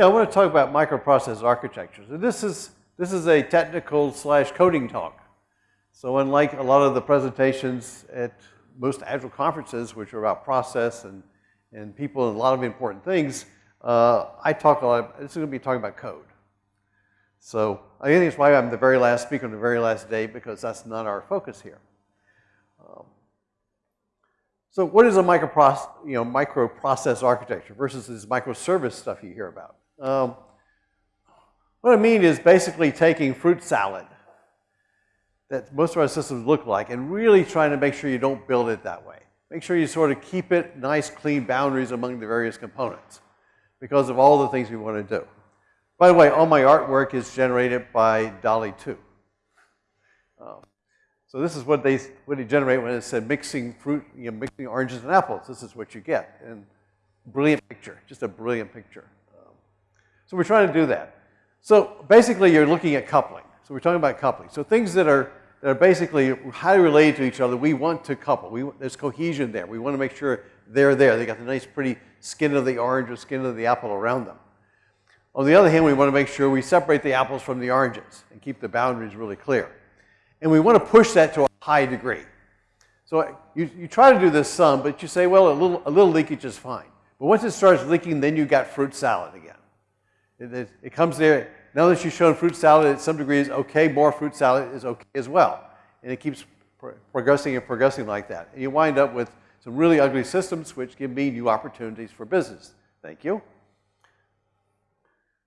Yeah, I want to talk about microprocessor architectures. This is, this is a technical slash coding talk. So unlike a lot of the presentations at most Agile conferences, which are about process and, and people and a lot of important things, uh, I talk a lot, this is going to be talking about code. So I think it's why I'm the very last speaker on the very last day because that's not our focus here. Um, so what is a microprocess, you know, microprocess architecture versus this microservice stuff you hear about? Um, what I mean is basically taking fruit salad that most of our systems look like and really trying to make sure you don't build it that way. Make sure you sort of keep it nice, clean boundaries among the various components because of all the things we want to do. By the way, all my artwork is generated by DALL-E 2. Um, so this is what they, what they generate when it said mixing fruit, you know, mixing oranges and apples. This is what you get. And brilliant picture, just a brilliant picture. So we're trying to do that. So basically you're looking at coupling. So we're talking about coupling. So things that are that are basically highly related to each other, we want to couple. We, there's cohesion there. We want to make sure they're there. They got the nice, pretty skin of the orange or skin of the apple around them. On the other hand, we want to make sure we separate the apples from the oranges and keep the boundaries really clear. And we want to push that to a high degree. So you, you try to do this some, but you say, well, a little, a little leakage is fine. But once it starts leaking, then you got fruit salad again. It, it, comes there, now that you've shown fruit salad at some degree is okay, more fruit salad is okay as well. And it keeps progressing and progressing like that. And you wind up with some really ugly systems which give me new opportunities for business. Thank you.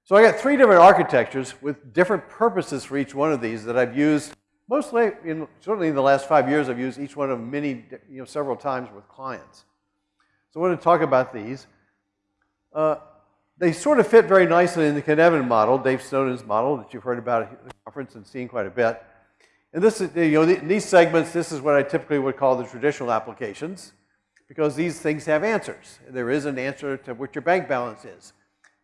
So I got three different architectures with different purposes for each one of these that I've used mostly, in, certainly in the last five years, I've used each one of many, you know, several times with clients. So I want to talk about these. Uh, they sort of fit very nicely in the Cynefin model, Dave Snowden's model that you've heard about at the conference and seen quite a bit. And this is, you know, in these segments, this is what I typically would call the traditional applications because these things have answers. There is an answer to what your bank balance is.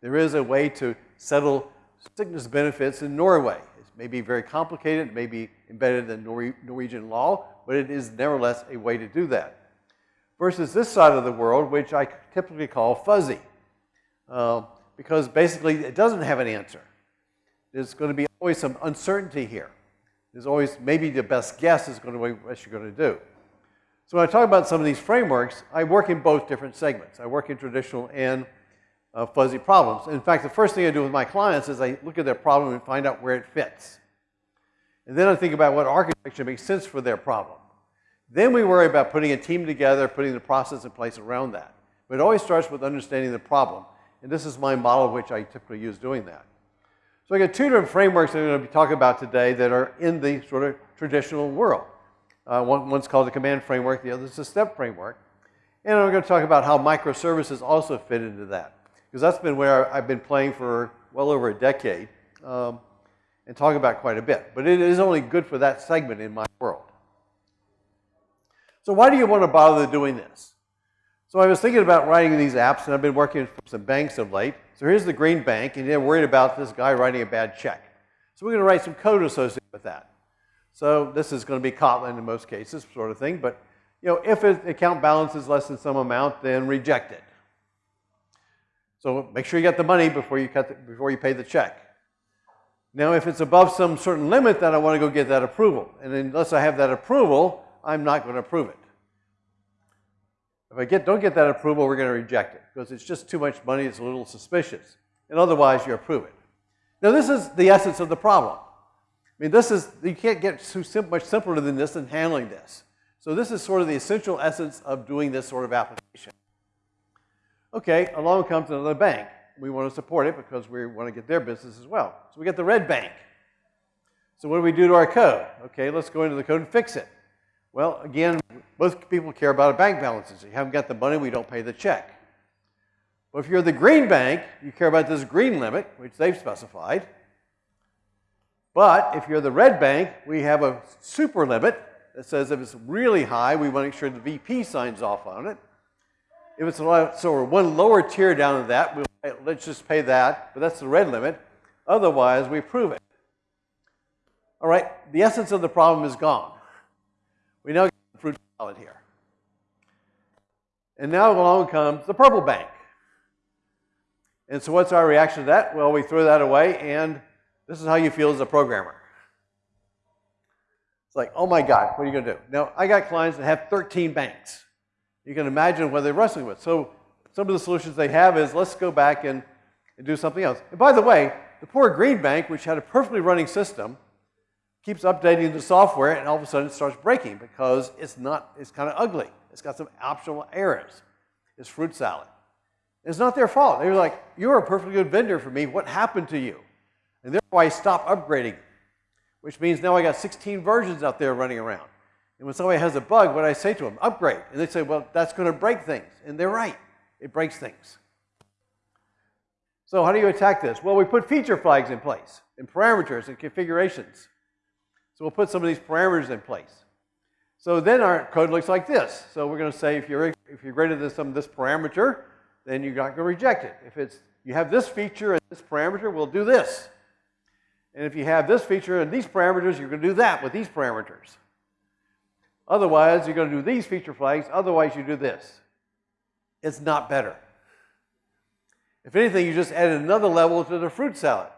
There is a way to settle sickness benefits in Norway. It may be very complicated, it may be embedded in Nor Norwegian law, but it is nevertheless a way to do that. Versus this side of the world, which I typically call fuzzy. Uh, because basically it doesn't have an answer. There's going to be always some uncertainty here. There's always, maybe the best guess is going to be what you're going to do. So when I talk about some of these frameworks, I work in both different segments. I work in traditional and uh, fuzzy problems. In fact, the first thing I do with my clients is I look at their problem and find out where it fits. And then I think about what architecture makes sense for their problem. Then we worry about putting a team together, putting the process in place around that. But it always starts with understanding the problem. And this is my model which I typically use doing that. So I got two different frameworks that I'm going to be talking about today that are in the sort of traditional world. Uh, one, one's called the command framework, the other is the step framework. And I'm going to talk about how microservices also fit into that. Because that's been where I've been playing for well over a decade um, and talk about quite a bit. But it is only good for that segment in my world. So why do you want to bother doing this? So I was thinking about writing these apps, and I've been working for some banks of late. So here's the green bank, and they're worried about this guy writing a bad check. So we're going to write some code associated with that. So this is going to be Kotlin in most cases, sort of thing. But you know, if an account balance is less than some amount, then reject it. So make sure you get the money before you cut the, before you pay the check. Now, if it's above some certain limit, then I want to go get that approval. And unless I have that approval, I'm not going to approve it. If I get, don't get that approval, we're going to reject it because it's just too much money. It's a little suspicious. And otherwise, you approve it. Now, this is the essence of the problem. I mean, this is, you can't get too sim much simpler than this in handling this. So this is sort of the essential essence of doing this sort of application. Okay, along comes another bank. We want to support it because we want to get their business as well. So we get the red bank. So what do we do to our code? Okay, let's go into the code and fix it. Well, again, most people care about bank balances. You haven't got the money, we don't pay the check. But if you're the green bank, you care about this green limit, which they've specified. But if you're the red bank, we have a super limit that says if it's really high, we want to make sure the VP signs off on it. If it's a lot, so we're one lower tier down to that, we'll, let's just pay that, but that's the red limit. Otherwise, we approve it. All right, the essence of the problem is gone. We now here. And now along comes the purple bank. And so what's our reaction to that? Well, we throw that away, and this is how you feel as a programmer. It's like, oh my God, what are you going to do? Now, I got clients that have 13 banks. You can imagine what they're wrestling with. So some of the solutions they have is let's go back and, and do something else. And by the way, the poor Green Bank, which had a perfectly running system, keeps updating the software and all of a sudden it starts breaking because it's not, it's kind of ugly. It's got some optional errors. It's fruit salad. It's not their fault. They're like, you're a perfectly good vendor for me. What happened to you? And therefore I stop upgrading, which means now I got 16 versions out there running around. And when somebody has a bug, what I say to them, upgrade. And they say, well, that's going to break things. And they're right. It breaks things. So how do you attack this? Well, we put feature flags in place, and parameters and configurations. So we'll put some of these parameters in place. So then our code looks like this. So we're going to say if you're, if you're greater than some of this parameter, then you're not going to reject it. If it's, you have this feature and this parameter, we'll do this. And if you have this feature and these parameters, you're going to do that with these parameters. Otherwise, you're going to do these feature flags. Otherwise, you do this. It's not better. If anything, you just added another level to the fruit salad.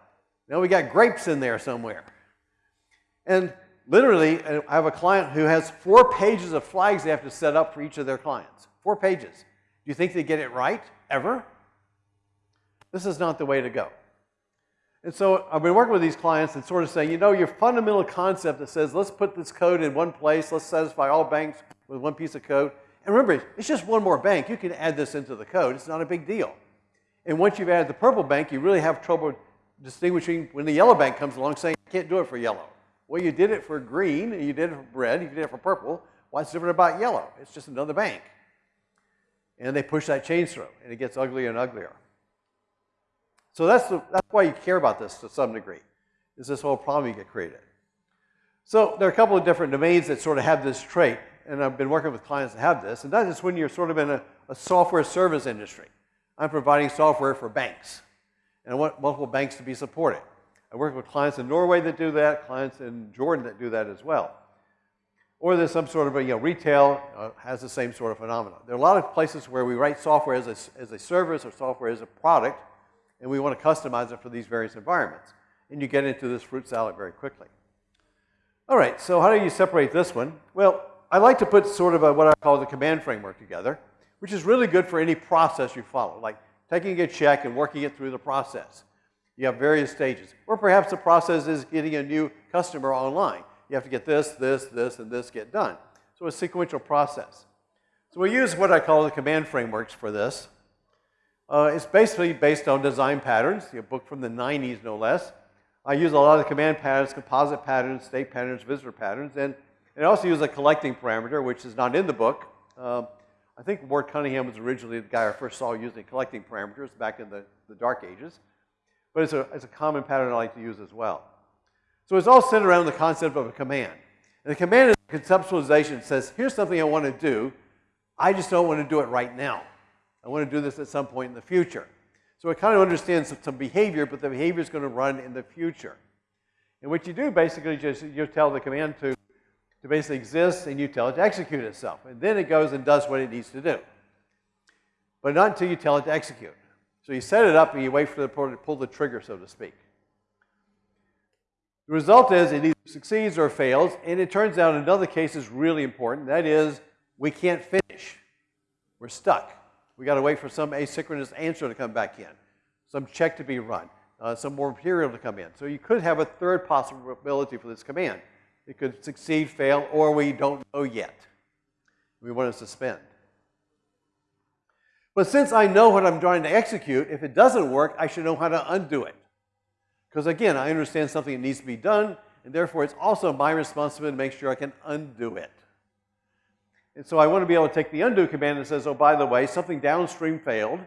Now we got grapes in there somewhere. And literally, I have a client who has four pages of flags they have to set up for each of their clients. Four pages. Do you think they get it right, ever? This is not the way to go. And so I've been working with these clients and sort of saying, you know, your fundamental concept that says, let's put this code in one place, let's satisfy all banks with one piece of code. And remember, it's just one more bank. You can add this into the code. It's not a big deal. And once you've added the purple bank, you really have trouble distinguishing when the yellow bank comes along saying, I can't do it for yellow. Well, you did it for green, you did it for red, you did it for purple. What's different about yellow? It's just another bank. And they push that change through, and it gets uglier and uglier. So that's, the, that's why you care about this to some degree, is this whole problem you get created. So there are a couple of different domains that sort of have this trait, and I've been working with clients that have this, and that is when you're sort of in a, a software service industry. I'm providing software for banks, and I want multiple banks to be supported. I work with clients in Norway that do that, clients in Jordan that do that as well. Or there's some sort of a, you know, retail uh, has the same sort of phenomenon. There are a lot of places where we write software as a, as a service or software as a product, and we want to customize it for these various environments. And you get into this fruit salad very quickly. All right, so how do you separate this one? Well, I like to put sort of a, what I call the command framework together, which is really good for any process you follow, like taking a check and working it through the process. You have various stages. Or perhaps the process is getting a new customer online. You have to get this, this, this, and this get done. So a sequential process. So we use what I call the command frameworks for this. Uh, it's basically based on design patterns, a book from the 90s no less. I use a lot of command patterns, composite patterns, state patterns, visitor patterns, and, and I also use a collecting parameter, which is not in the book. Uh, I think Ward Cunningham was originally the guy I first saw using collecting parameters back in the, the dark ages. But it's a, it's a common pattern I like to use as well. So it's all centered around the concept of a command. And the command is a conceptualization that says, here's something I want to do. I just don't want to do it right now. I want to do this at some point in the future. So it kind of understands some behavior, but the behavior is going to run in the future. And what you do basically just you tell the command to, to basically exist and you tell it to execute itself. And then it goes and does what it needs to do. But not until you tell it to execute. So you set it up and you wait for the reporter to pull the trigger, so to speak. The result is it either succeeds or fails, and it turns out another case is really important. That is, we can't finish. We're stuck. We got to wait for some asynchronous answer to come back in, some check to be run, uh, some more material to come in. So you could have a third possibility for this command. It could succeed, fail, or we don't know yet. We want to suspend. But since I know what I'm trying to execute, if it doesn't work, I should know how to undo it. Because again, I understand something that needs to be done, and therefore it's also my responsibility to make sure I can undo it. And so I want to be able to take the undo command that says, oh, by the way, something downstream failed.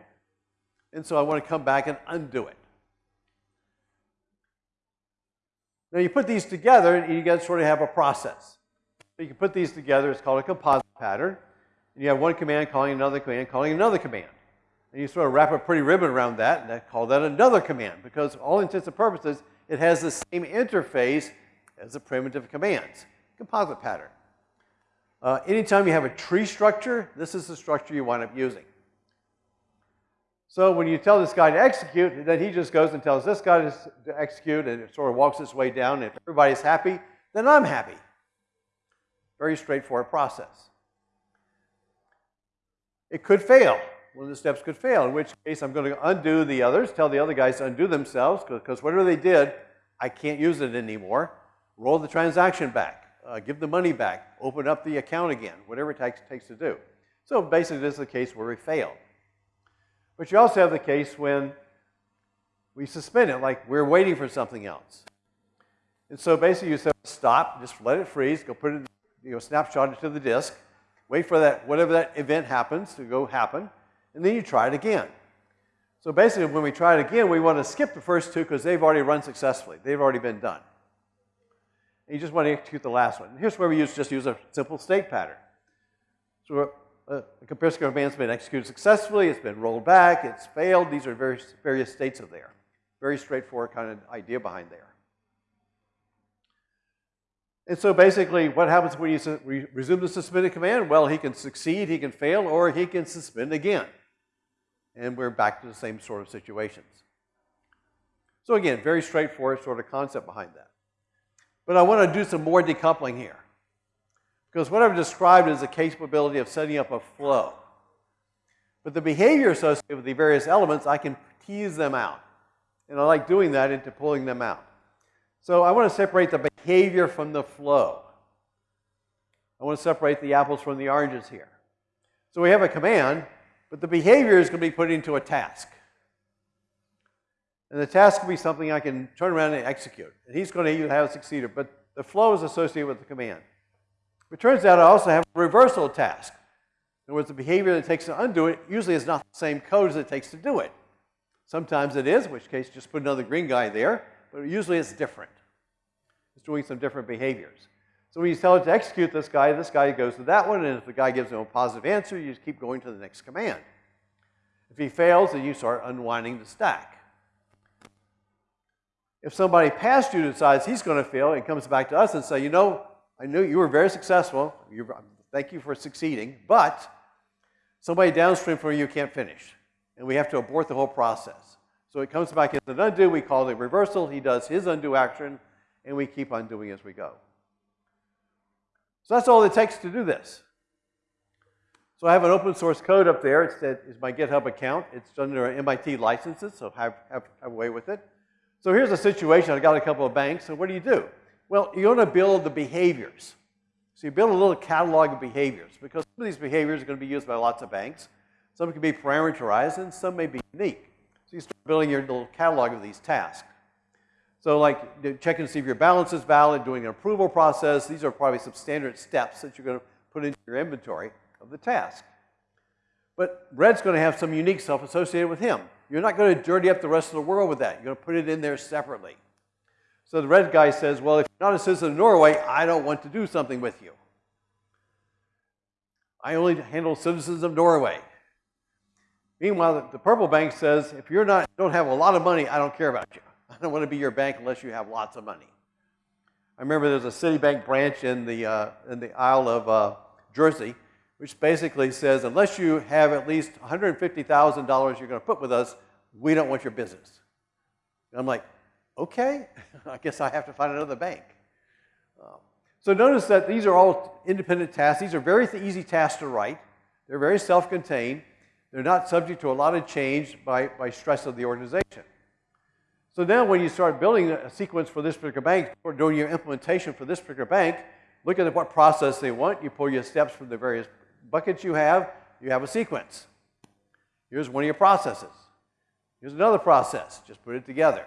And so I want to come back and undo it. Now you put these together and you get sort of have a process. So you can put these together, it's called a composite pattern. And you have one command calling another command, calling another command. And you sort of wrap a pretty ribbon around that and call that another command because all intents and purposes, it has the same interface as the primitive commands. Composite pattern. Uh, anytime you have a tree structure, this is the structure you wind up using. So when you tell this guy to execute, then he just goes and tells this guy to execute and it sort of walks its way down. And if everybody's happy, then I'm happy. Very straightforward process. It could fail. One of the steps could fail, in which case I'm going to undo the others, tell the other guys to undo themselves, because whatever they did, I can't use it anymore. Roll the transaction back, uh, give the money back, open up the account again, whatever it takes, takes to do. So basically, this is the case where we fail. But you also have the case when we suspend it, like we're waiting for something else. And so basically you say, stop, just let it freeze, go put it, you know, snapshot it to the disk, wait for that, whatever that event happens to go happen, and then you try it again. So basically when we try it again, we want to skip the first two because they've already run successfully. They've already been done. And you just want to execute the last one. And here's where we use, just use a simple state pattern. So uh, a comparison command's been executed successfully, it's been rolled back, it's failed. These are various, various states of there. Very straightforward kind of idea behind there. And so basically, what happens when you resume the suspended command? Well, he can succeed, he can fail, or he can suspend again. And we're back to the same sort of situations. So again, very straightforward sort of concept behind that. But I want to do some more decoupling here. Because what I've described is the capability of setting up a flow. But the behavior associated with the various elements, I can tease them out. And I like doing that into pulling them out. So I want to separate the behavior from the flow. I want to separate the apples from the oranges here. So we have a command, but the behavior is going to be put into a task. And the task will be something I can turn around and execute. And he's going to have a succeeder, but the flow is associated with the command. It turns out I also have a reversal task. In other words, the behavior that takes to undo it usually is not the same code as it takes to do it. Sometimes it is, in which case just put another green guy there, but usually it's different. It's doing some different behaviors. So when you tell it to execute this guy, this guy goes to that one, and if the guy gives him a positive answer, you just keep going to the next command. If he fails, then you start unwinding the stack. If somebody past you decides he's going to fail and comes back to us and say, you know, I knew you were very successful. Um, thank you for succeeding. But somebody downstream from you can't finish. And we have to abort the whole process. So it comes back as an undo. We call it reversal. He does his undo action. And we keep undoing as we go. So that's all it takes to do this. So I have an open source code up there. It's, it's my GitHub account. It's under MIT licenses, so have, have, have way with it. So here's a situation. I've got a couple of banks. So what do you do? Well, you're going to build the behaviors. So you build a little catalog of behaviors because some of these behaviors are going to be used by lots of banks. Some can be parameterized and some may be unique. So you start building your little catalog of these tasks. So like checking to see if your balance is valid, doing an approval process. These are probably some standard steps that you're going to put into your inventory of the task. But Red's going to have some unique stuff associated with him. You're not going to dirty up the rest of the world with that. You're going to put it in there separately. So the red guy says, well, if you're not a citizen of Norway, I don't want to do something with you. I only handle citizens of Norway. Meanwhile, the purple bank says, if you're not, don't have a lot of money, I don't care about you. I don't want to be your bank unless you have lots of money. I remember there's a Citibank branch in the, uh, in the Isle of uh, Jersey, which basically says, unless you have at least $150,000 you're going to put with us, we don't want your business. And I'm like, okay, I guess I have to find another bank. Um, so notice that these are all independent tasks. These are very easy tasks to write. They're very self-contained. They're not subject to a lot of change by, by stress of the organization. So now when you start building a sequence for this particular bank, or doing your implementation for this particular bank, look at what process they want. You pull your steps from the various buckets you have. You have a sequence. Here's one of your processes. Here's another process. Just put it together.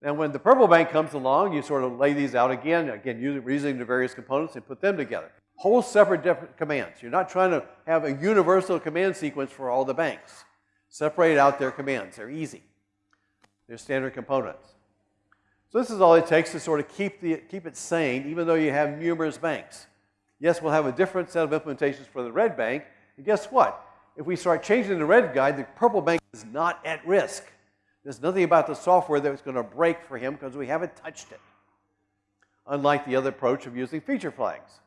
Now, when the purple bank comes along, you sort of lay these out again, again, using the various components and put them together. Whole separate different commands. You're not trying to have a universal command sequence for all the banks. Separate out their commands. They're easy. They're standard components. So this is all it takes to sort of keep, the, keep it sane, even though you have numerous banks. Yes, we'll have a different set of implementations for the red bank. And guess what? If we start changing the red guide, the purple bank is not at risk. There's nothing about the software that's going to break for him because we haven't touched it, unlike the other approach of using feature flags.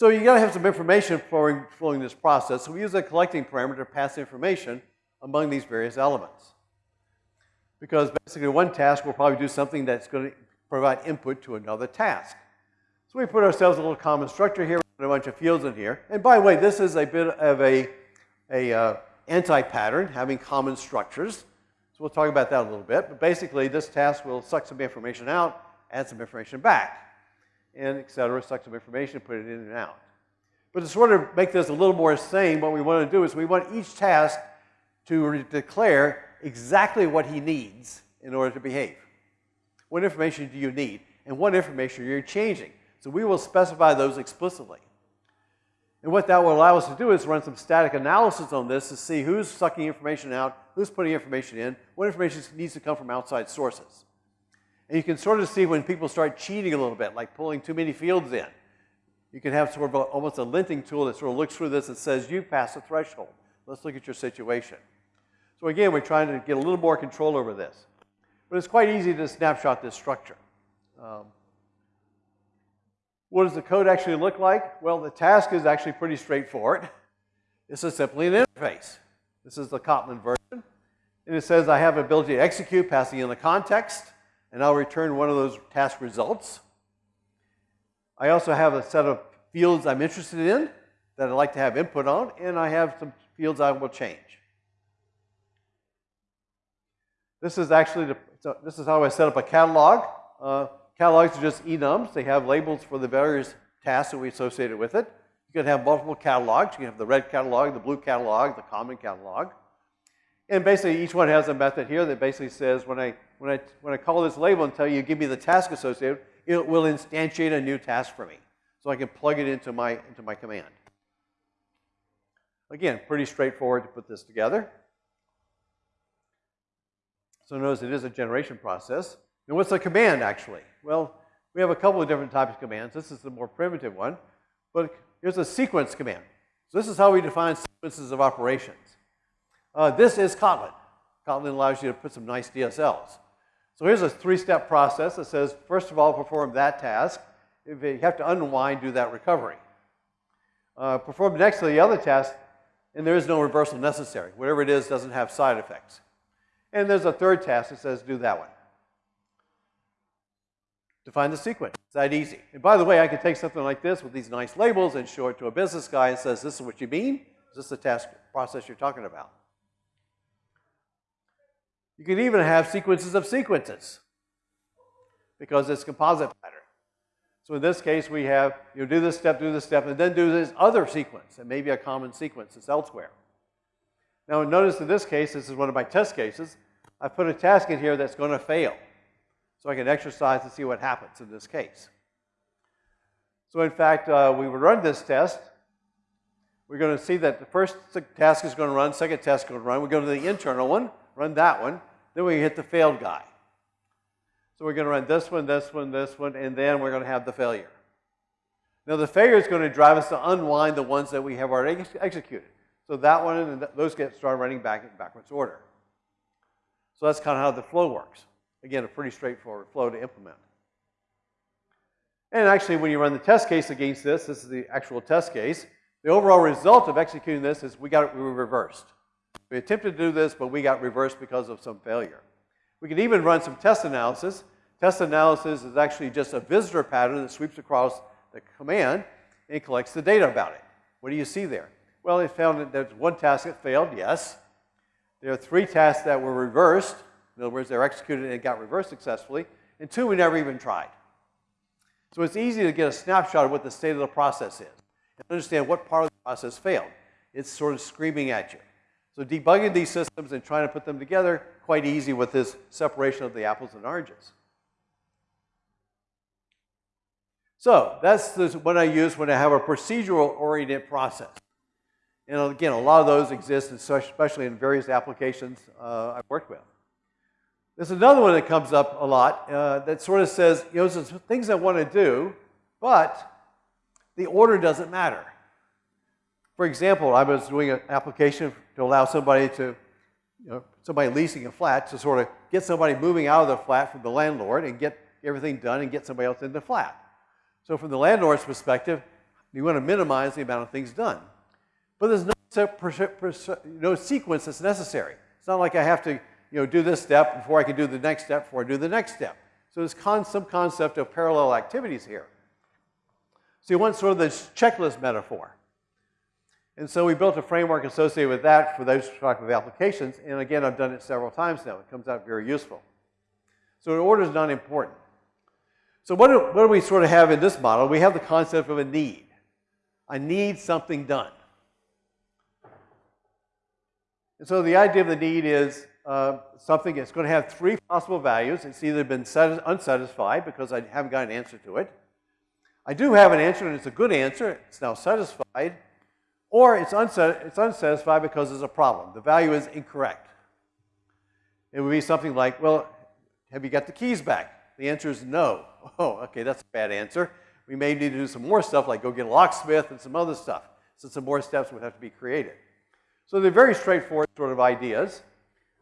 So you gotta have some information flowing, flowing this process. So we use a collecting parameter to pass information among these various elements. Because basically one task will probably do something that's gonna provide input to another task. So we put ourselves a little common structure here, with a bunch of fields in here. And by the way, this is a bit of a, a uh, anti-pattern, having common structures. So we'll talk about that a little bit. But basically, this task will suck some information out, add some information back and et cetera, suck some information, put it in and out. But to sort of make this a little more sane, what we want to do is we want each task to declare exactly what he needs in order to behave. What information do you need? And what information you're you changing? So we will specify those explicitly. And what that will allow us to do is run some static analysis on this to see who's sucking information out, who's putting information in, what information needs to come from outside sources. And you can sort of see when people start cheating a little bit, like pulling too many fields in. You can have sort of a, almost a linting tool that sort of looks through this and says, you pass the threshold. Let's look at your situation. So again, we're trying to get a little more control over this. But it's quite easy to snapshot this structure. Um, what does the code actually look like? Well, the task is actually pretty straightforward. This is simply an interface. This is the Kotlin version. And it says I have ability to execute, passing in the context and I'll return one of those task results. I also have a set of fields I'm interested in that I'd like to have input on, and I have some fields I will change. This is actually, the, so this is how I set up a catalog. Uh, catalogs are just enums. They have labels for the various tasks that we associated with it. You can have multiple catalogs. You can have the red catalog, the blue catalog, the common catalog. And basically, each one has a method here that basically says when I when I, when I call this label and tell you, give me the task associated, it will instantiate a new task for me. So I can plug it into my, into my command. Again, pretty straightforward to put this together. So notice it is a generation process. And what's a command actually? Well, we have a couple of different types of commands. This is the more primitive one. But here's a sequence command. So this is how we define sequences of operations. Uh, this is Kotlin. Kotlin allows you to put some nice DSLs. So here's a three-step process that says, first of all, perform that task. If you have to unwind, do that recovery. Uh, perform next to the other task, and there is no reversal necessary. Whatever it is doesn't have side effects. And there's a third task that says, do that one. Define the sequence. It's that easy. And by the way, I could take something like this with these nice labels and show it to a business guy and says, this is what you mean? Is this the task process you're talking about? You can even have sequences of sequences because it's composite pattern. So in this case, we have, you know, do this step, do this step, and then do this other sequence, and maybe a common sequence that's elsewhere. Now notice in this case, this is one of my test cases, I put a task in here that's going to fail. So I can exercise to see what happens in this case. So in fact, uh, we would run this test. We're going to see that the first task is going to run, second task is going to run. We go to the internal one, run that one. Then we hit the failed guy. So we're going to run this one, this one, this one, and then we're going to have the failure. Now the failure is going to drive us to unwind the ones that we have already ex executed. So that one and those get started running back in backwards order. So that's kind of how the flow works. Again, a pretty straightforward flow to implement. And actually, when you run the test case against this, this is the actual test case, the overall result of executing this is we got it we reversed. We attempted to do this, but we got reversed because of some failure. We can even run some test analysis. Test analysis is actually just a visitor pattern that sweeps across the command and collects the data about it. What do you see there? Well, it found that there's one task that failed, yes. There are three tasks that were reversed. In other words, they were executed and got reversed successfully. And two we never even tried. So it's easy to get a snapshot of what the state of the process is and understand what part of the process failed. It's sort of screaming at you. So debugging these systems and trying to put them together, quite easy with this separation of the apples and oranges. So that's what I use when I have a procedural-oriented process. And again, a lot of those exist, especially in various applications uh, I've worked with. There's another one that comes up a lot uh, that sort of says, you know, there's things I want to do, but the order doesn't matter. For example, I was doing an application to allow somebody to, you know, somebody leasing a flat to sort of get somebody moving out of the flat from the landlord and get everything done and get somebody else in the flat. So from the landlord's perspective, You want to minimize the amount of things done. But there's no, no sequence that's necessary. It's not like I have to you know, do this step before I can do the next step before I do the next step. So there's con some concept of parallel activities here. So you want sort of this checklist metaphor. And so we built a framework associated with that for those type of applications. And again, I've done it several times now. It comes out very useful. So an order is not important. So what do, what do we sort of have in this model? We have the concept of a need. I need something done. And so the idea of the need is uh, something that's going to have three possible values. It's either been unsatisfied because I haven't got an answer to it. I do have an answer and it's a good answer. It's now satisfied. Or it's, unsat it's unsatisfied because there's a problem. The value is incorrect. It would be something like, well, have you got the keys back? The answer is no. Oh, okay, that's a bad answer. We may need to do some more stuff like go get a locksmith and some other stuff. So some more steps would have to be created. So they're very straightforward sort of ideas.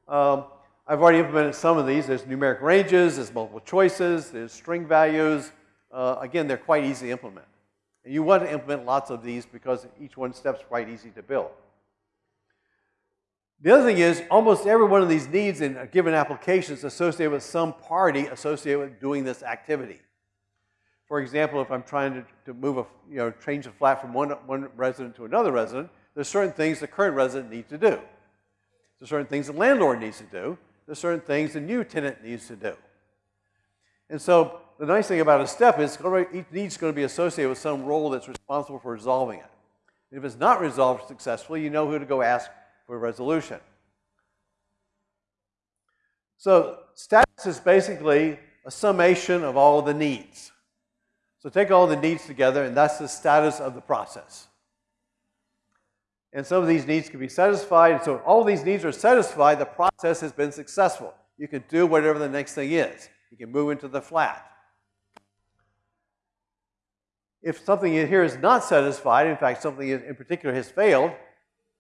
Um, I've already implemented some of these. There's numeric ranges, there's multiple choices, there's string values. Uh, again, they're quite easy to implement. And you want to implement lots of these because each one step's quite easy to build. The other thing is almost every one of these needs in a given application is associated with some party associated with doing this activity. For example, if I'm trying to, to move a, you know, change a flat from one, one resident to another resident, there's certain things the current resident needs to do. There's certain things the landlord needs to do. There's certain things the new tenant needs to do. And so the nice thing about a step is each need is going to be associated with some role that's responsible for resolving it. If it's not resolved successfully, you know who to go ask for resolution. So status is basically a summation of all the needs. So take all the needs together, and that's the status of the process. And some of these needs can be satisfied. And so all these needs are satisfied, the process has been successful. You can do whatever the next thing is. You can move into the flat. If something here is not satisfied, in fact, something in particular has failed,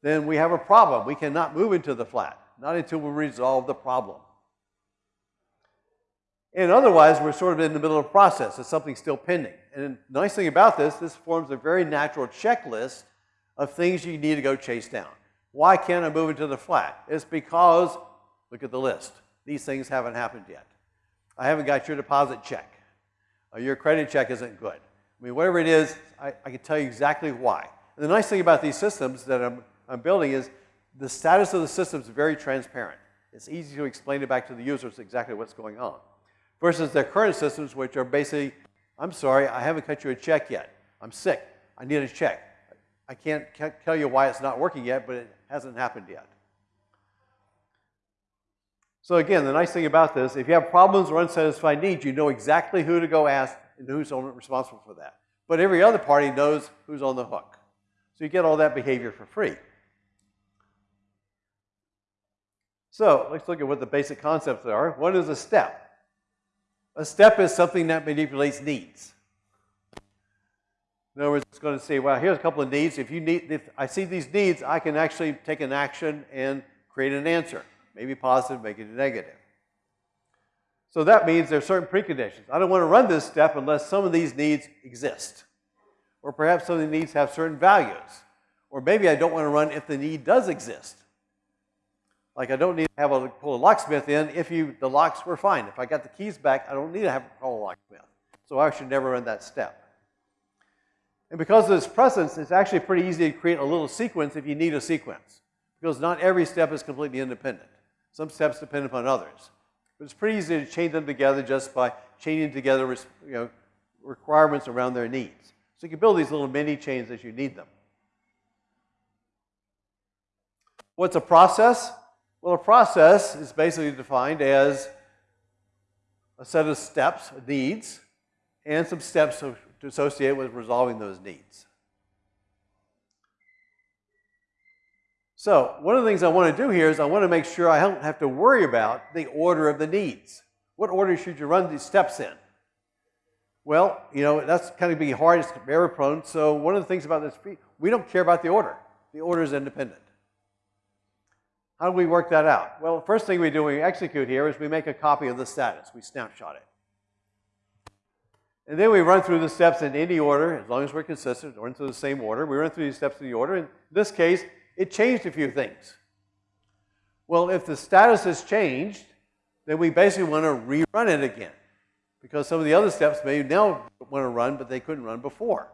then we have a problem. We cannot move into the flat, not until we resolve the problem. And otherwise, we're sort of in the middle of a process. There's something still pending. And the nice thing about this, this forms a very natural checklist of things you need to go chase down. Why can't I move into the flat? It's because, look at the list. These things haven't happened yet. I haven't got your deposit check. Or your credit check isn't good. I mean, whatever it is, I, I can tell you exactly why. And the nice thing about these systems that I'm, I'm building is the status of the system is very transparent. It's easy to explain it back to the users exactly what's going on. Versus their current systems, which are basically, I'm sorry, I haven't cut you a check yet. I'm sick. I need a check. I can't, can't tell you why it's not working yet, but it hasn't happened yet. So again, the nice thing about this, if you have problems or unsatisfied needs, you know exactly who to go ask and who's responsible for that. But every other party knows who's on the hook. So you get all that behavior for free. So let's look at what the basic concepts are. What is a step? A step is something that manipulates needs. In other words, it's going to say, well, here's a couple of needs. If you need, if I see these needs, I can actually take an action and create an answer. Maybe positive, make it negative. So that means there are certain preconditions. I don't want to run this step unless some of these needs exist. Or perhaps some of the needs have certain values. Or maybe I don't want to run if the need does exist. Like I don't need to have a pull a locksmith in if you the locks were fine. If I got the keys back, I don't need to have to call a locksmith. So I should never run that step. And because of this precedence, it's actually pretty easy to create a little sequence if you need a sequence. Because not every step is completely independent. Some steps depend upon others. But it's pretty easy to chain them together just by chaining together you know, requirements around their needs. So you can build these little mini chains as you need them. What's a process? Well, a process is basically defined as a set of steps, needs, and some steps to associate with resolving those needs. So one of the things I want to do here is I want to make sure I don't have to worry about the order of the needs. What order should you run these steps in? Well, you know, that's kind of be hard, it's error prone. So one of the things about this, we don't care about the order. The order is independent. How do we work that out? Well, the first thing we do when we execute here is we make a copy of the status. We snapshot it. And then we run through the steps in any order, as long as we're consistent, or into the same order. We run through these steps in the order. In this case, it changed a few things. Well, if the status has changed, then we basically want to rerun it again. Because some of the other steps may now want to run, but they couldn't run before.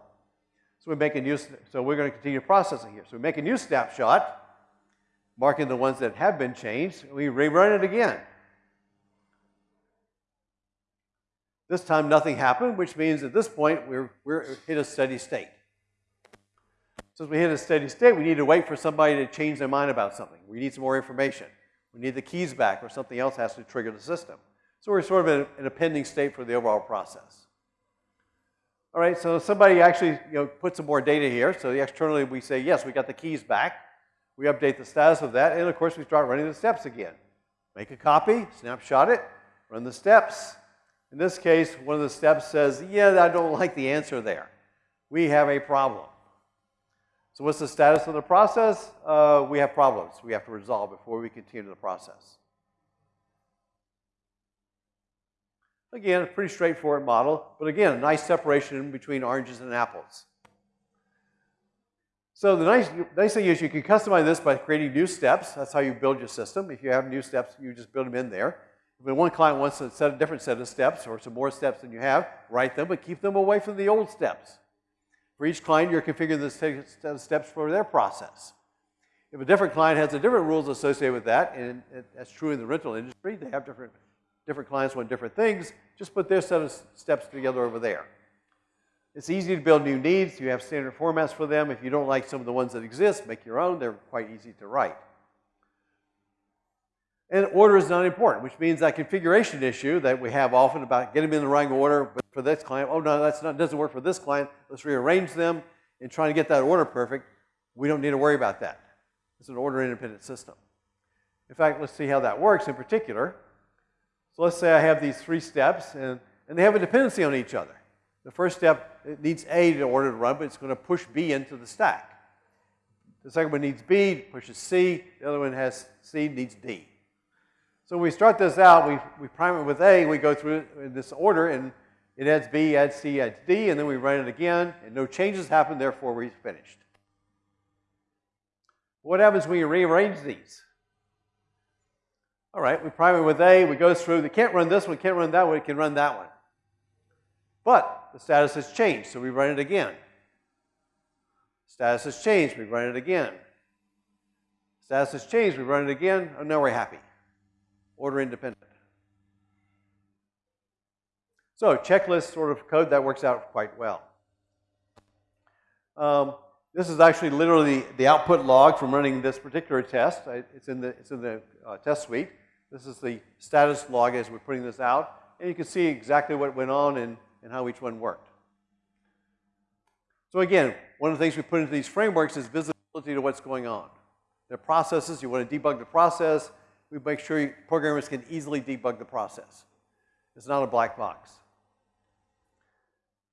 So we make a new, so we're going to continue processing here. So we make a new snapshot, marking the ones that have been changed, we rerun it again. This time nothing happened, which means at this point we're, we're hit a steady state. Since we hit a steady state, we need to wait for somebody to change their mind about something. We need some more information. We need the keys back or something else has to trigger the system. So we're sort of in a, in a pending state for the overall process. All right, so somebody actually you know, put some more data here. So externally we say, yes, we got the keys back. We update the status of that. And of course, we start running the steps again. Make a copy, snapshot it, run the steps. In this case, one of the steps says, yeah, I don't like the answer there. We have a problem. So what's the status of the process? Uh, we have problems we have to resolve before we continue the process. Again, a pretty straightforward model, but again, a nice separation between oranges and apples. So the nice, nice thing is you can customize this by creating new steps. That's how you build your system. If you have new steps, you just build them in there. If one client wants a, set, a different set of steps or some more steps than you have, write them, but keep them away from the old steps. For each client, you're configuring the steps for their process. If a different client has a different rules associated with that, and that's true in the rental industry, they have different, different clients want different things, just put their set of steps together over there. It's easy to build new needs. You have standard formats for them. If you don't like some of the ones that exist, make your own. They're quite easy to write. And order is not important, which means that configuration issue that we have often about getting them in the right order, for this client, oh no, that's not doesn't work for this client. Let's rearrange them and try to get that order perfect. We don't need to worry about that. It's an order independent system. In fact, let's see how that works in particular. So let's say I have these three steps and, and they have a dependency on each other. The first step it needs A in order to run, but it's going to push B into the stack. The second one needs B, pushes C. The other one has C, needs D. So when we start this out, we, we prime it with A, we go through in this order, and it adds B, adds C, adds D, and then we run it again, and no changes happen, therefore we're finished. What happens when you rearrange these? All right, we prime it with A, we go through, they can't run this one, can't run that one, it can run that one. But the status has changed, so we run it again. Status has changed, we run it again. Status has changed, we run it again, and now we're happy order independent. So checklist sort of code that works out quite well. Um, this is actually literally the output log from running this particular test. It's in the, it's in the uh, test suite. This is the status log as we're putting this out. And you can see exactly what went on and, and how each one worked. So again, one of the things we put into these frameworks is visibility to what's going on. They're processes. You want to debug the process we make sure programmers can easily debug the process. It's not a black box.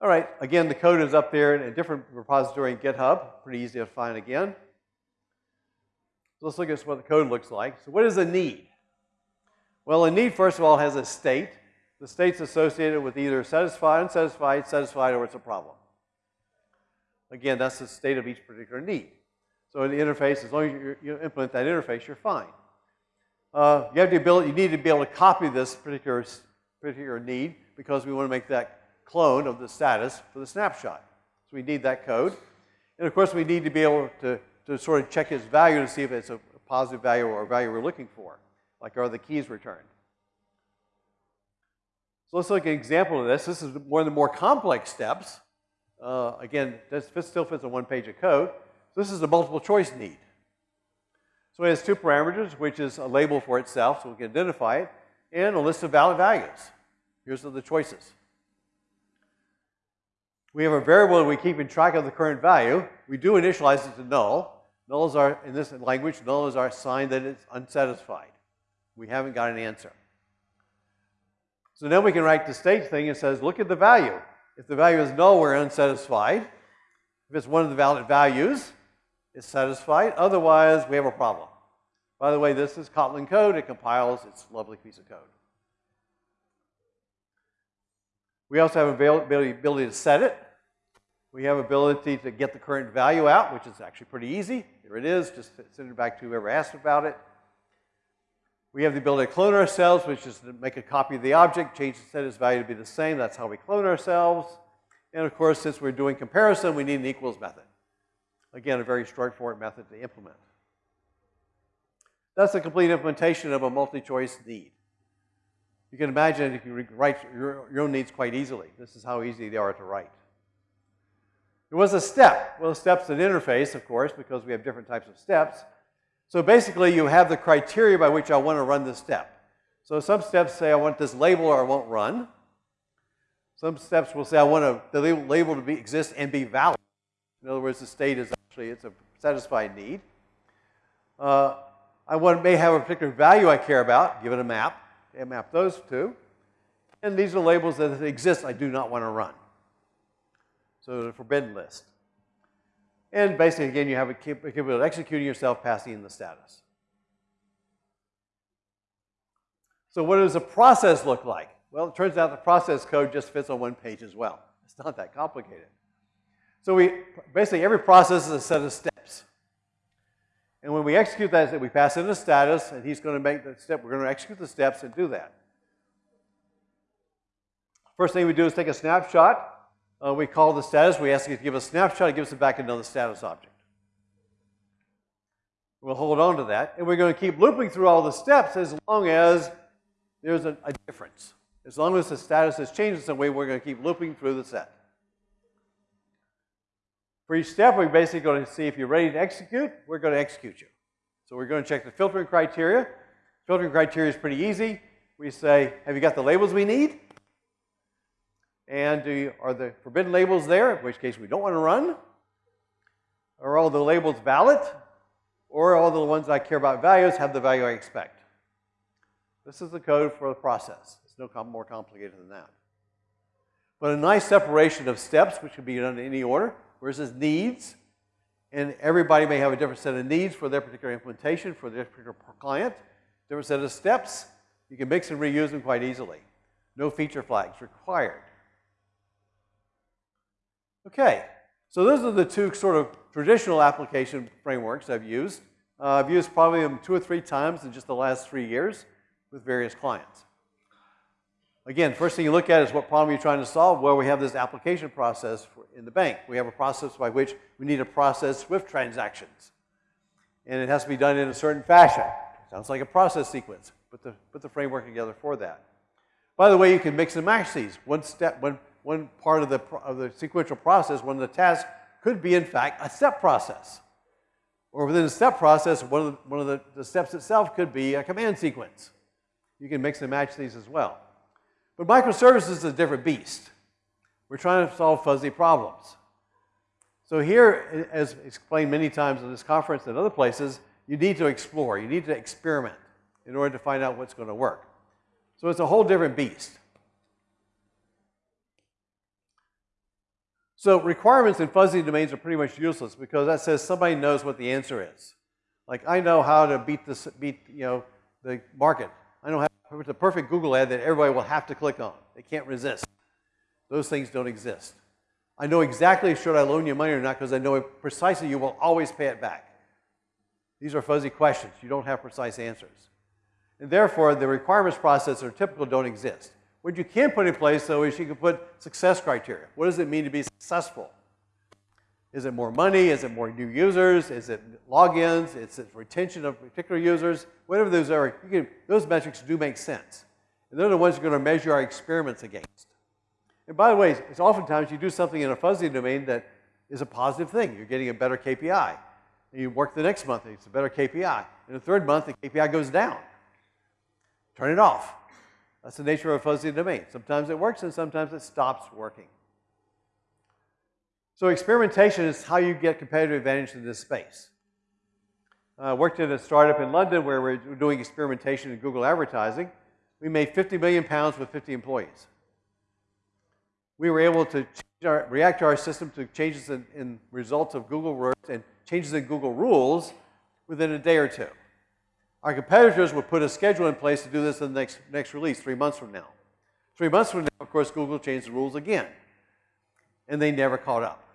All right, again, the code is up there in a different repository in GitHub. Pretty easy to find again. Let's look at what the code looks like. So what is a need? Well, a need, first of all, has a state. The state's associated with either satisfied, unsatisfied, satisfied, or it's a problem. Again, that's the state of each particular need. So in the interface, as long as you, you implement that interface, you're fine. Uh, you have the ability, you need to be able to copy this particular, particular need because we want to make that clone of the status for the snapshot. So we need that code. And of course, we need to be able to, to sort of check its value to see if it's a positive value or a value we're looking for, like are the keys returned. So let's look at an example of this. This is one of the more complex steps. Uh, again, this still fits on one page of code. So this is a multiple choice need. So it has two parameters, which is a label for itself, so we can identify it, and a list of valid values. Here's the choices. We have a variable that we keep in track of the current value. We do initialize it to null. Null is our, in this language, null is our sign that it's unsatisfied. We haven't got an answer. So then we can write the state thing and says, look at the value. If the value is null, we're unsatisfied. If it's one of the valid values, it's satisfied. Otherwise, we have a problem. By the way, this is Kotlin code. It compiles. It's a lovely piece of code. We also have availability ability to set it. We have ability to get the current value out, which is actually pretty easy. Here it is, just send it back to whoever asked about it. We have the ability to clone ourselves, which is to make a copy of the object, change the status value to be the same. That's how we clone ourselves. And of course, since we're doing comparison, we need an equals method. Again, a very straightforward method to implement. That's the complete implementation of a multi-choice need. You can imagine you can write your, your own needs quite easily. This is how easy they are to write. There was a step. Well, step's an interface, of course, because we have different types of steps. So basically, you have the criteria by which I want to run this step. So some steps say I want this label or I won't run. Some steps will say I want a, the label to be, exist and be valid. In other words, the state is actually, it's a satisfied need. Uh, I want, may have a particular value I care about, give it a map, and map those two. And these are labels that exist I do not want to run. So the forbidden list. And basically, again, you have a capability of executing yourself, passing in the status. So what does the process look like? Well, it turns out the process code just fits on one page as well. It's not that complicated. So we basically every process is a set of steps. And when we execute that, we pass in a status, and he's going to make the step. We're going to execute the steps and do that. First thing we do is take a snapshot uh, we call the status. We ask it to give a snapshot. It gives it back another status object. We'll hold on to that. And we're going to keep looping through all the steps as long as there's a, a difference. As long as the status has changed in some way, we're going to keep looping through the set. For each step, we're basically going to see if you're ready to execute, we're going to execute you. So we're going to check the filtering criteria. Filtering criteria is pretty easy. We say, have you got the labels we need? And you, are the forbidden labels there, in which case we don't want to run? Are all the labels valid? Or all the ones I care about values have the value I expect? This is the code for the process. It's no more complicated than that. But a nice separation of steps, which can be done in any order, versus needs. And everybody may have a different set of needs for their particular implementation, for their particular client. Different set of steps. You can mix and reuse them quite easily. No feature flags required. Okay, so those are the two sort of traditional application frameworks I've used. Uh, I've used probably them two or three times in just the last three years with various clients. Again, first thing you look at is what problem you're trying to solve. Well, we have this application process in the bank. We have a process by which we need to process SWIFT transactions. And it has to be done in a certain fashion. Sounds like a process sequence. Put the, put the framework together for that. By the way, you can mix and match these. One step, one one part of the, of the sequential process, one of the tasks could be, in fact, a step process. Or within a step process, one of, the, one of the, the steps itself could be a command sequence. You can mix and match these as well. But microservices is a different beast. We're trying to solve fuzzy problems. So here, as explained many times in this conference and other places, you need to explore. You need to experiment in order to find out what's going to work. So it's a whole different beast. So requirements in fuzzy domains are pretty much useless because that says somebody knows what the answer is. Like I know how to beat this, beat you know the market. I know how to a perfect Google ad that everybody will have to click on. They can't resist. Those things don't exist. I know exactly should I loan you money or not because I know precisely you will always pay it back. These are fuzzy questions. You don't have precise answers. And therefore, the requirements process are typical don't exist. What you can put in place, though, is you can put success criteria. What does it mean to be successful? Is it more money? Is it more new users? Is it logins? Is it retention of particular users? Whatever those are, can, those metrics do make sense. And they're the ones you're going to measure our experiments against. And by the way, it's oftentimes you do something in a fuzzy domain that is a positive thing. You're getting a better KPI. And you work the next month, and it's a better KPI. In the third month, the KPI goes down. Turn it off. That's the nature of a fuzzy domain. Sometimes it works and sometimes it stops working. So experimentation is how you get competitive advantage in this space. Uh, I worked in a startup in London where we're doing experimentation in Google advertising. We made 50 million pounds with 50 employees. We were able to our, react to our system to changes in, in results of Google AdWords and changes in Google rules within a day or two. Our competitors would put a schedule in place to do this in the next, next release, three months from now. Three months from now, of course, Google changed the rules again. And they never caught up.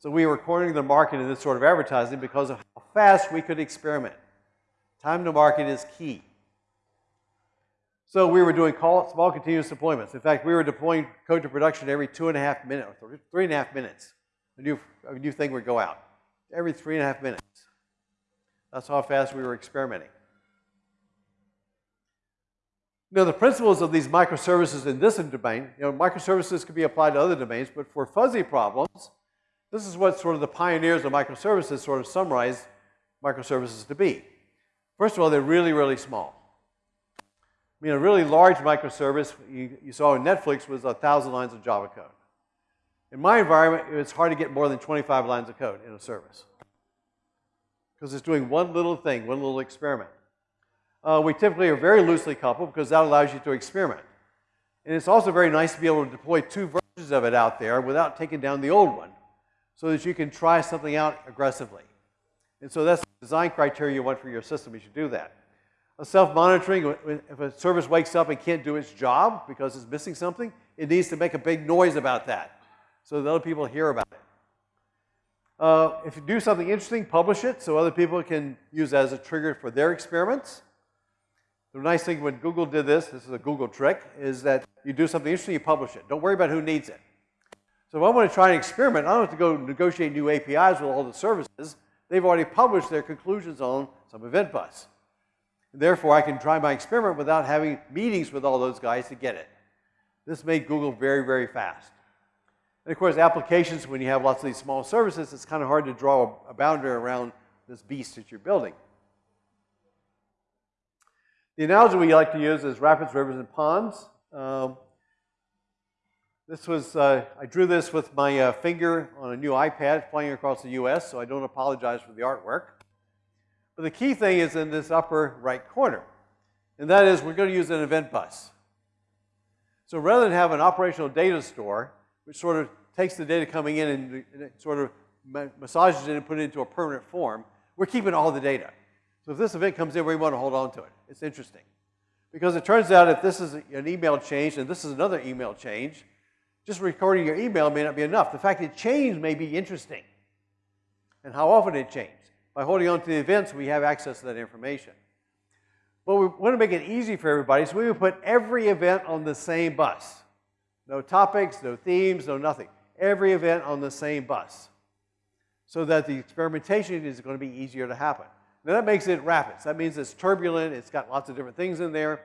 So we were cornering the market in this sort of advertising because of how fast we could experiment. Time to market is key. So we were doing small continuous deployments. In fact, we were deploying code to production every two and a half minutes, or three and a half minutes. A new, a new thing would go out every three and a half minutes. That's how fast we were experimenting. Now, the principles of these microservices in this domain, you know, microservices could be applied to other domains, but for fuzzy problems, this is what sort of the pioneers of microservices sort of summarize microservices to be. First of all, they're really, really small. I mean, a really large microservice you, you saw in Netflix was a thousand lines of Java code. In my environment, it's hard to get more than 25 lines of code in a service because it's doing one little thing, one little experiment. Uh, we typically are very loosely coupled because that allows you to experiment. And it's also very nice to be able to deploy two versions of it out there without taking down the old one so that you can try something out aggressively. And so that's the design criteria you want for your system. You should do that. A self-monitoring, if a service wakes up and can't do its job because it's missing something, it needs to make a big noise about that so that other people hear about it. Uh, if you do something interesting, publish it so other people can use it as a trigger for their experiments. The nice thing when Google did this, this is a Google trick, is that you do something interesting, you publish it. Don't worry about who needs it. So if I want to try an experiment, I don't have to go negotiate new APIs with all the services. They've already published their conclusions on some event bus. Therefore, I can try my experiment without having meetings with all those guys to get it. This made Google very, very fast. And of course, applications, when you have lots of these small services, it's kind of hard to draw a boundary around this beast that you're building. The analogy we like to use is rapids, rivers, and ponds. Um, this was, uh, I drew this with my uh, finger on a new iPad flying across the US, so I don't apologize for the artwork. But the key thing is in this upper right corner, and that is we're going to use an event bus. So rather than have an operational data store, which sort of takes the data coming in and, and sort of massages it and put it into a permanent form, we're keeping all the data. So if this event comes in, we want to hold on to it. It's interesting. Because it turns out if this is an email change and this is another email change, just recording your email may not be enough. The fact it changed may be interesting. And how often it changed. By holding on to the events, we have access to that information. But we want to make it easy for everybody, so we would put every event on the same bus. No topics, no themes, no nothing. Every event on the same bus. So that the experimentation is going to be easier to happen. Now that makes it rapids. That means it's turbulent, it's got lots of different things in there.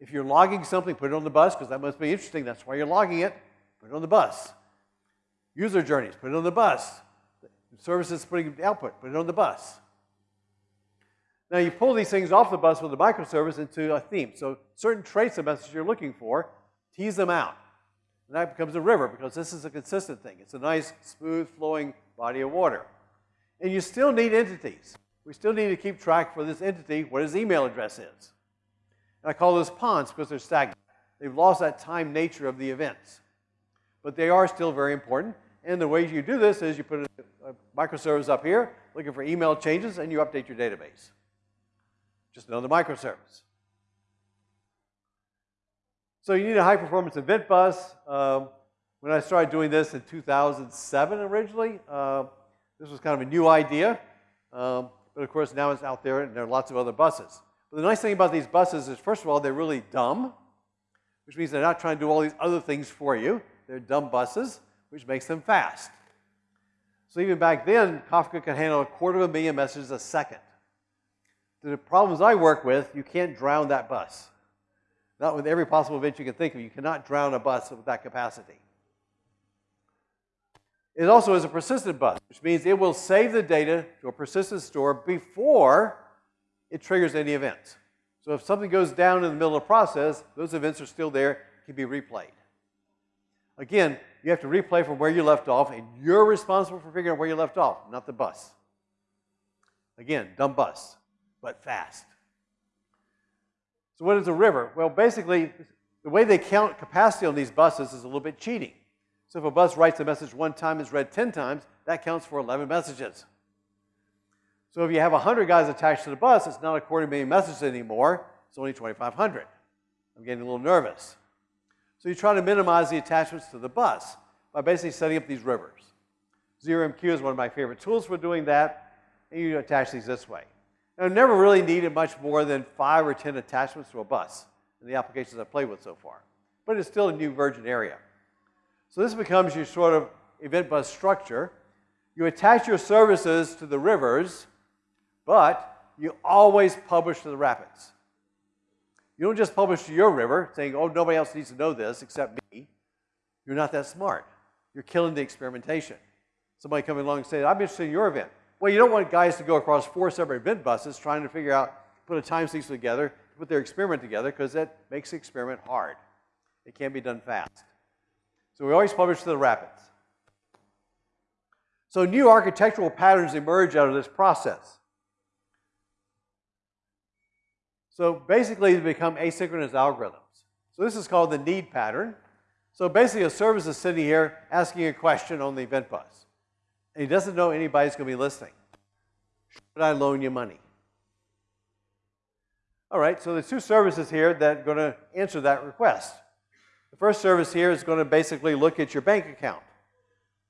If you're logging something, put it on the bus, because that must be interesting. That's why you're logging it. Put it on the bus. User journeys, put it on the bus. Services putting output, put it on the bus. Now you pull these things off the bus with a microservice into a theme. So certain traits of message you're looking for, tease them out. And that becomes a river because this is a consistent thing. It's a nice, smooth flowing body of water. And you still need entities. We still need to keep track for this entity what his email address is. And I call those ponds because they're stagnant. They've lost that time nature of the events but they are still very important. And the way you do this is you put a, microservice up here, looking for email changes, and you update your database. Just another microservice. So you need a high-performance event bus. Um, when I started doing this in 2007 originally, uh, this was kind of a new idea. Um, but of course, now it's out there, and there are lots of other buses. But the nice thing about these buses is, first of all, they're really dumb, which means they're not trying to do all these other things for you. They're dumb buses, which makes them fast. So even back then, Kafka could handle a quarter of a million messages a second. The problems I work with, you can't drown that bus. Not with every possible event you can think of. You cannot drown a bus with that capacity. It also is a persistent bus, which means it will save the data to a persistent store before it triggers any events. So if something goes down in the middle of the process, those events are still there, can be replayed. Again, you have to replay from where you left off, and you're responsible for figuring out where you left off, not the bus. Again, dumb bus, but fast. So what is a river? Well, basically, the way they count capacity on these buses is a little bit cheating. So if a bus writes a message one time and is read 10 times, that counts for 11 messages. So if you have 100 guys attached to the bus, it's not a quarter million messages anymore. It's only 2,500. I'm getting a little nervous. So you try to minimize the attachments to the bus by basically setting up these rivers. ZeroMQ is one of my favorite tools for doing that, and you attach these this way. I've never really needed much more than five or 10 attachments to a bus in the applications I've played with so far. But it's still a new virgin area. So this becomes your sort of event bus structure. You attach your services to the rivers, but you always publish to the rapids. You don't just publish to your river saying, oh, nobody else needs to know this except me. You're not that smart. You're killing the experimentation. Somebody coming along and saying, I'm interested in your event. Well, you don't want guys to go across four separate event buses trying to figure out, put a time sequence together, put their experiment together, because that makes the experiment hard. It can't be done fast. So we always publish to the rapids. So new architectural patterns emerge out of this process. So basically, they become asynchronous algorithms. So this is called the need pattern. So basically, a service is sitting here asking a question on the event bus. And he doesn't know anybody's going to be listening. Should I loan you money? All right, so there's two services here that are going to answer that request. The first service here is going to basically look at your bank account.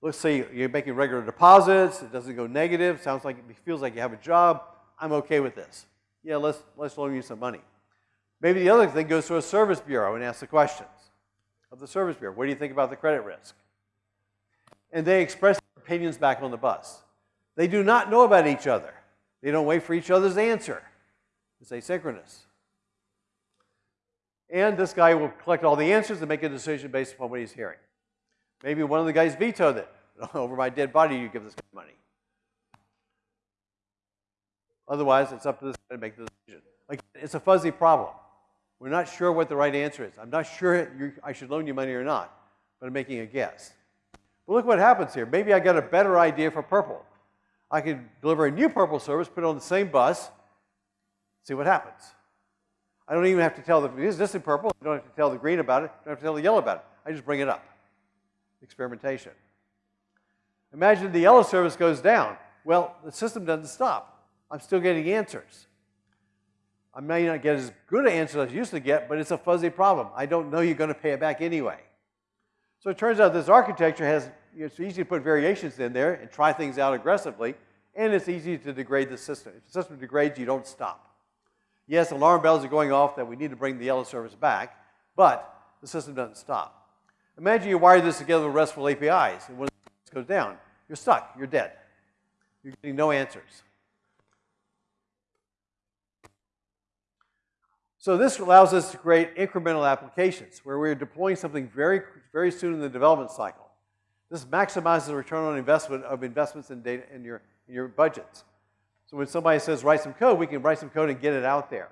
Let's say you're making regular deposits, it doesn't go negative, sounds like it feels like you have a job. I'm okay with this. Yeah, let's, let's loan you some money. Maybe the other thing goes to a service bureau and asks the questions of the service bureau. What do you think about the credit risk? And they express their opinions back on the bus. They do not know about each other. They don't wait for each other's answer. It's asynchronous. And this guy will collect all the answers and make a decision based upon what he's hearing. Maybe one of the guys vetoed it. Over my dead body, you give this money. Otherwise, it's up to this guy to make the decision. Again, it's a fuzzy problem. We're not sure what the right answer is. I'm not sure I should loan you money or not, but I'm making a guess. But look what happens here. Maybe I got a better idea for purple. I could deliver a new purple service, put it on the same bus, see what happens. I don't even have to tell the, is this in purple? I don't have to tell the green about it. I don't have to tell the yellow about it. I just bring it up. Experimentation. Imagine the yellow service goes down. Well, the system doesn't stop. I'm still getting answers. I may not get as good an answer as I used to get, but it's a fuzzy problem. I don't know you're going to pay it back anyway. So it turns out this architecture has, it's easy to put variations in there and try things out aggressively, and it's easy to degrade the system. If the system degrades, you don't stop. Yes, alarm bells are going off that we need to bring the yellow service back, but the system doesn't stop. Imagine you wire this together with RESTful APIs, and when it goes down, you're stuck, you're dead. You're getting no answers. So this allows us to create incremental applications where we're deploying something very, very soon in the development cycle. This maximizes the return on investment of investments in data in your, in your budgets. So when somebody says write some code, we can write some code and get it out there.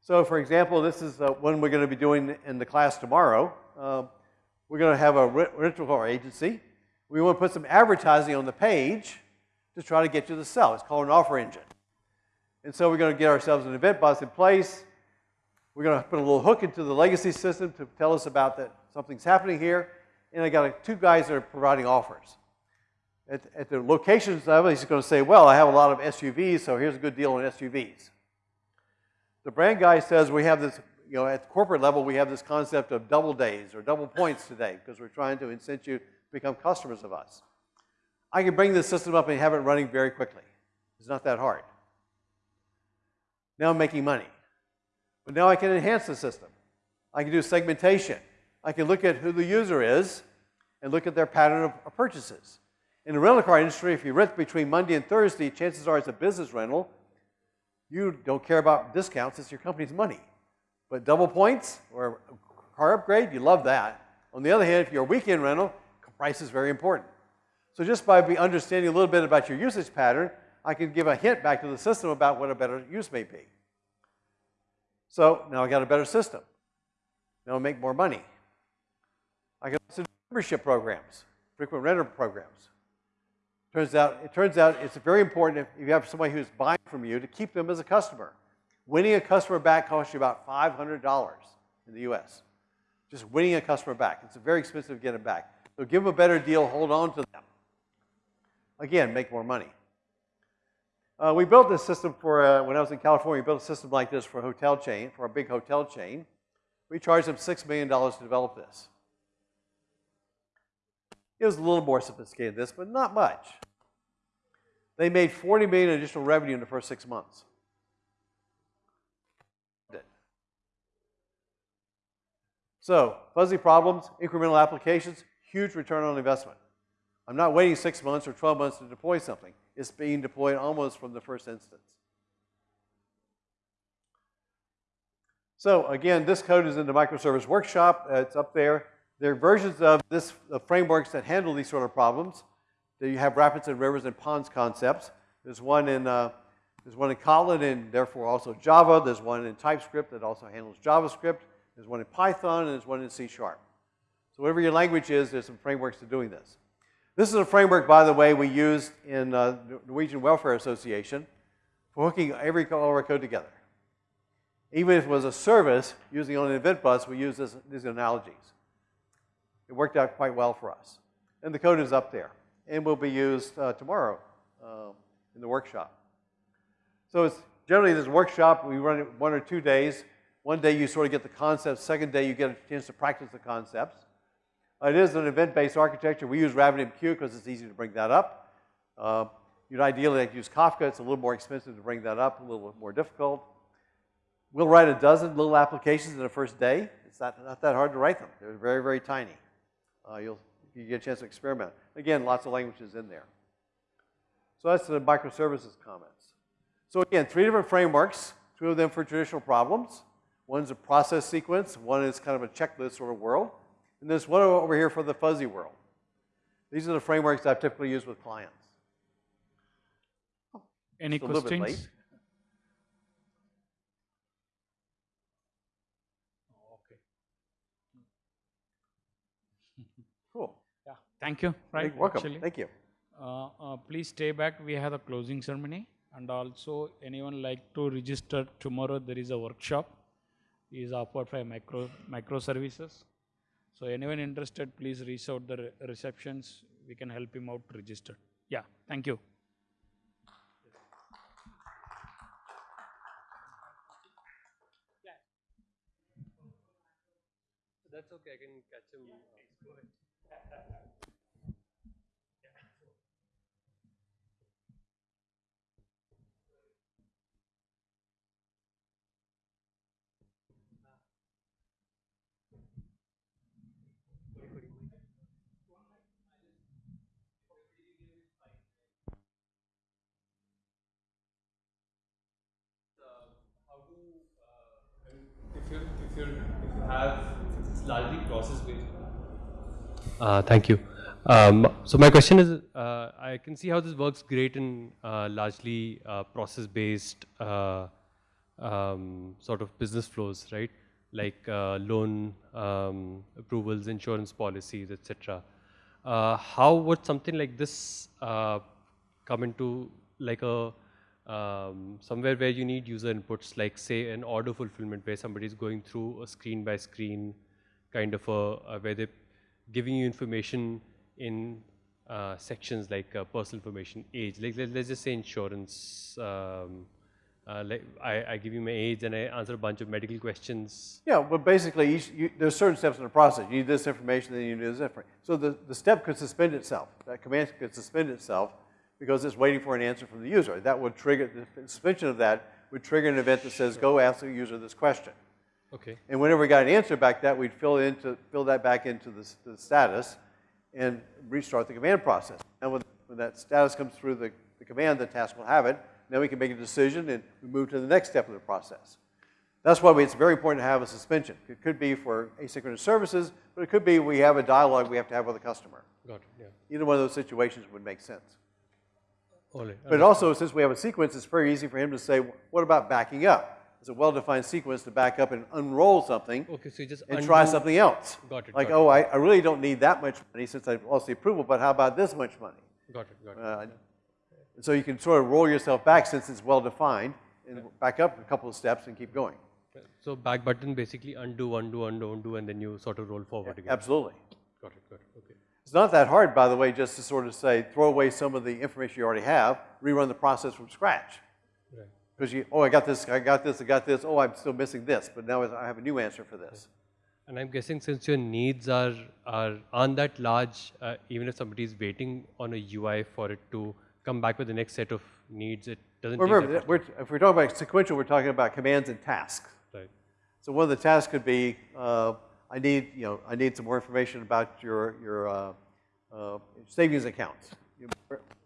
So for example, this is uh, one we're going to be doing in the class tomorrow. Um, we're going to have a rental car agency. We want to put some advertising on the page to try to get you to sell. It's called an offer engine. And so we're going to get ourselves an event bus in place. We're going to put a little hook into the legacy system to tell us about that something's happening here. And I got two guys that are providing offers at, at the locations level, he's going to say, well, I have a lot of SUVs, so here's a good deal on SUVs. The brand guy says we have this, you know, at the corporate level, we have this concept of double days or double points today because we're trying to incent you to become customers of us. I can bring this system up and have it running very quickly. It's not that hard. Now I'm making money. But now I can enhance the system. I can do segmentation. I can look at who the user is and look at their pattern of, purchases. In the rental car industry, if you rent between Monday and Thursday, chances are it's a business rental. You don't care about discounts, it's your company's money. But double points or car upgrade, you love that. On the other hand, if you're a weekend rental, price is very important. So just by understanding a little bit about your usage pattern, I can give a hint back to the system about what a better use may be. So now I got a better system. Now I make more money. I can also do membership programs, frequent renter programs. Turns out, it turns out it's very important if you have somebody who's buying from you to keep them as a customer. Winning a customer back costs you about $500 in the US. Just winning a customer back. It's very expensive to get them back. So give them a better deal, hold on to them. Again, make more money. Uh, we built this system for, uh, when I was in California, we built a system like this for a hotel chain, for a big hotel chain. We charged them $6 million to develop this. It was a little more sophisticated than this, but not much. They made 40 million additional revenue in the first six months. So, fuzzy problems, incremental applications, huge return on investment. I'm not waiting six months or 12 months to deploy something. It's being deployed almost from the first instance. So again, this code is in the microservice workshop. It's up there. There are versions of this frameworks that handle these sort of problems. You have rapids and rivers and ponds concepts. There's one in uh, there's one in Kotlin and therefore also Java. There's one in TypeScript that also handles JavaScript. There's one in Python and there's one in C Sharp. So whatever your language is, there's some frameworks to doing this. This is a framework, by the way, we used in uh, Norwegian Welfare Association for hooking every all our code together. Even if it was a service using on an event bus, we use this, these analogies. It worked out quite well for us. And the code is up there and will be used uh, tomorrow uh, in the workshop. So it's generally this workshop, we run it one or two days. One day you sort of get the concepts, second day you get a chance to practice the concepts. It is an event-based architecture. We use RabbitMQ because it's easy to bring that up. Uh, you'd ideally like use Kafka. It's a little more expensive to bring that up, a little more difficult. We'll write a dozen little applications in the first day. It's not, not that hard to write them. They're very, very tiny. Uh, you'll you get a chance to experiment. Again, lots of languages in there. So that's the microservices comments. So again, three different frameworks, two of them for traditional problems. One's a process sequence, one is kind of a checklist sort of world. And this one over here for the fuzzy world. These are the frameworks I typically use with clients. Any Just questions? Okay. Cool. Yeah, thank you, right? You're welcome. actually. Thank you. Uh, uh, please stay back, we have a closing ceremony. And also, anyone like to register tomorrow, there is a workshop. Is offered by micro, microservices. So anyone interested, please reach out the re- receptions. We can help him out register. Yeah, thank you. That's okay, I can catch him. how largely process based. Uh, thank you. Um, so my question is, uh, I can see how this works great in uh, largely uh, process based uh, um, sort of business flows, right? Like uh, loan um, approvals, insurance policies, etc. How would something like this come into like a um, somewhere where you need user inputs, like say an order fulfillment where somebody is going through a screen by screen kind of a, a where they're giving you information in uh, sections like uh, personal information, age. Like let, us just say insurance. Um, uh, like I, I give you my age and I answer a bunch of medical questions. Yeah, but basically, you, there's certain steps in the process. You need this information, then you need this information. So the, the step could suspend itself. That command could suspend itself because it's waiting for an answer from the user. That would trigger, the suspension of that would trigger an event that says, go ask the user this question. Okay. And whenever we got an answer back that, we'd fill, into, fill that back into the, the status and restart the command process. And when, when that status comes through the, the command, the task will have it. Then we can make a decision and we move to the next step of the process. That's why we, it's very important to have a suspension. It could be for asynchronous services, but it could be we have a dialogue we have to have with a customer. Got it. Yeah. Either one of those situations would make sense. But also, since we have a sequence, it's very easy for him to say, what about backing up? It's a well-defined sequence to back up and unroll something Okay, so you just and try something else. Got it. Like, got oh, I, I really don't need that much money since I've lost the approval, but how about this much money? Got it. Got it. Uh, so you can sort of roll yourself back since it's well-defined and back up a couple of steps and keep going. So back button basically undo, undo, undo, undo, and then you sort of roll forward again. Absolutely. Got it. Got it. Okay. It's not that hard, by the way, just to sort of say, throw away some of the information you already have, rerun the process from scratch. Right. Because you, oh, I got this, I got this, I got this, oh, I'm still missing this, but now I have a new answer for this. And I'm guessing since your needs are, are aren't that large, uh, even if somebody is waiting on a UI for it to come back with the next set of needs, it doesn't take Remember, we're, if we're talking about sequential, we're talking about commands and tasks. Right. So one of the tasks could be, uh, I need, you know, I need some more information about your, your uh, uh, savings accounts. You-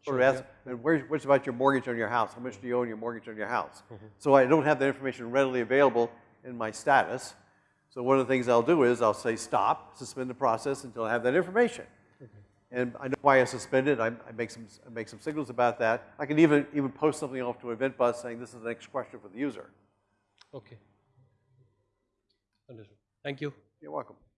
Or ask, and where's, what's about your mortgage on your house? How much do you owe on your mortgage on your house? So I don't have that information readily available in my status. So one of the things I'll do is I'll say stop, suspend the process until I have that information. And I know why I suspended. I, I make some, I make some signals about that. I can even, even post something off to Event Bus saying this is the next question for the user. Okay. Understood. Thank you. You're welcome.